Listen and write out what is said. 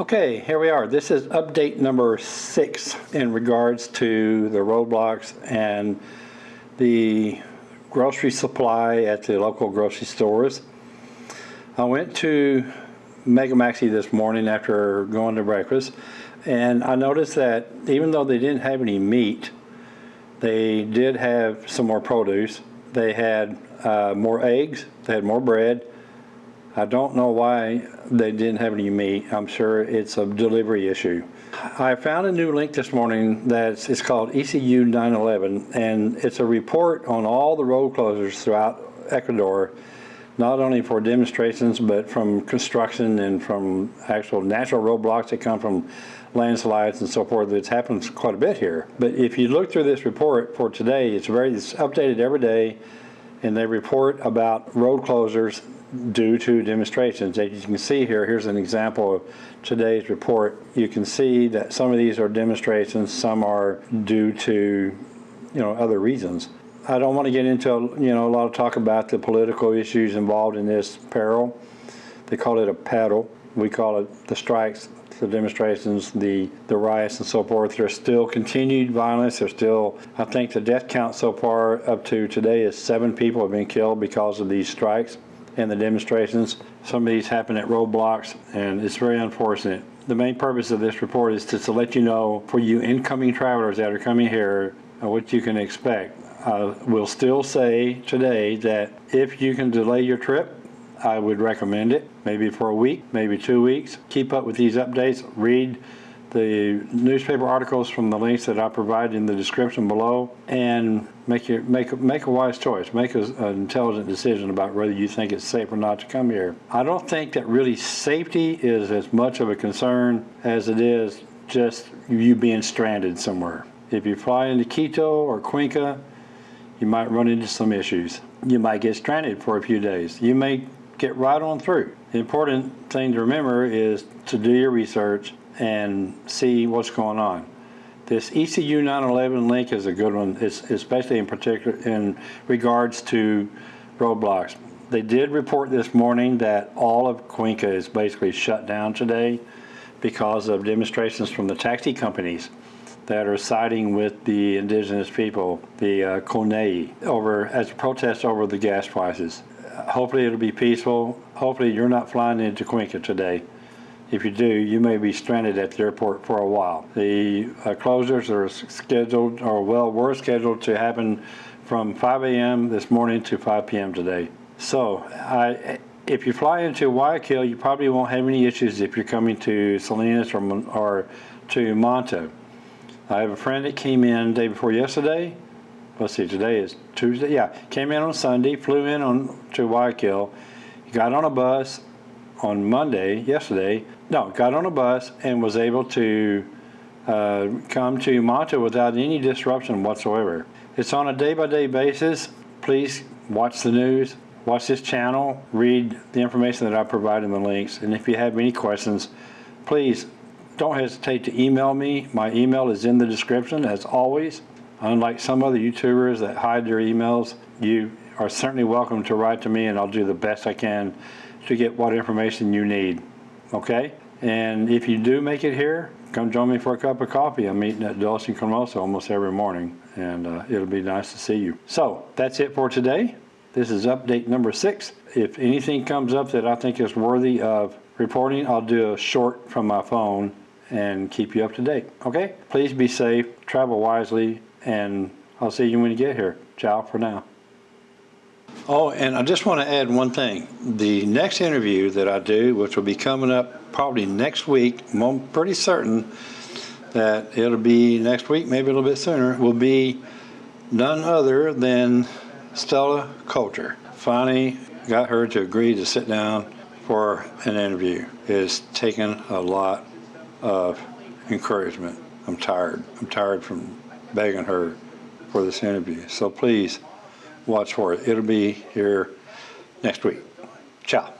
Okay, here we are. This is update number six in regards to the roadblocks and the grocery supply at the local grocery stores. I went to Mega Maxi this morning after going to breakfast and I noticed that even though they didn't have any meat, they did have some more produce. They had uh, more eggs, they had more bread, I don't know why they didn't have any meat. I'm sure it's a delivery issue. I found a new link this morning that's it's called ECU 911 and it's a report on all the road closures throughout Ecuador not only for demonstrations but from construction and from actual natural roadblocks that come from landslides and so forth. It's happened quite a bit here. But if you look through this report for today, it's very it's updated every day and they report about road closures due to demonstrations. As you can see here, here's an example of today's report. You can see that some of these are demonstrations, some are due to, you know, other reasons. I don't want to get into, you know, a lot of talk about the political issues involved in this peril. They call it a paro. We call it the strikes, the demonstrations, the, the riots and so forth. There's still continued violence. There's still, I think the death count so far up to today is seven people have been killed because of these strikes and the demonstrations. Some of these happen at roadblocks, and it's very unfortunate. The main purpose of this report is to, to let you know, for you incoming travelers that are coming here, uh, what you can expect. I will still say today that if you can delay your trip, I would recommend it, maybe for a week, maybe two weeks. Keep up with these updates, read the newspaper articles from the links that I provide in the description below and make your make make a wise choice. Make a, an intelligent decision about whether you think it's safe or not to come here. I don't think that really safety is as much of a concern as it is just you being stranded somewhere. If you fly into Quito or Cuenca you might run into some issues. You might get stranded for a few days. You may get right on through. The important thing to remember is to do your research and see what's going on. This ECU 911 link is a good one, especially in particular in regards to roadblocks. They did report this morning that all of Cuenca is basically shut down today because of demonstrations from the taxi companies that are siding with the indigenous people, the uh, CONAIE, over as a protest over the gas prices. Hopefully it'll be peaceful. Hopefully you're not flying into Cuenca today. If you do, you may be stranded at the airport for a while. The uh, closures are scheduled, or well, were scheduled to happen from 5 a.m. this morning to 5 p.m. today. So, I, if you fly into Guayaquil, you probably won't have any issues if you're coming to Salinas or, or to Manta. I have a friend that came in day before yesterday. Let's see, today is Tuesday. Yeah, came in on Sunday, flew in on to Guayaquil, got on a bus, on Monday, yesterday, no, got on a bus and was able to uh, come to Manta without any disruption whatsoever. It's on a day-by-day -day basis. Please watch the news, watch this channel, read the information that I provide in the links, and if you have any questions, please don't hesitate to email me. My email is in the description, as always. Unlike some other YouTubers that hide their emails, you are certainly welcome to write to me and I'll do the best I can to get what information you need, okay? And if you do make it here, come join me for a cup of coffee. I'm eating at Dulce and Cremosa almost every morning, and uh, it'll be nice to see you. So that's it for today. This is update number six. If anything comes up that I think is worthy of reporting, I'll do a short from my phone and keep you up to date. Okay? Please be safe, travel wisely, and I'll see you when you get here. Ciao for now. Oh, and I just want to add one thing. The next interview that I do, which will be coming up probably next week, I'm pretty certain that it'll be next week, maybe a little bit sooner, will be none other than Stella Coulter. Finally got her to agree to sit down for an interview. It's taken a lot of encouragement. I'm tired. I'm tired from begging her for this interview. So please, watch for it. It'll be here next week. Ciao.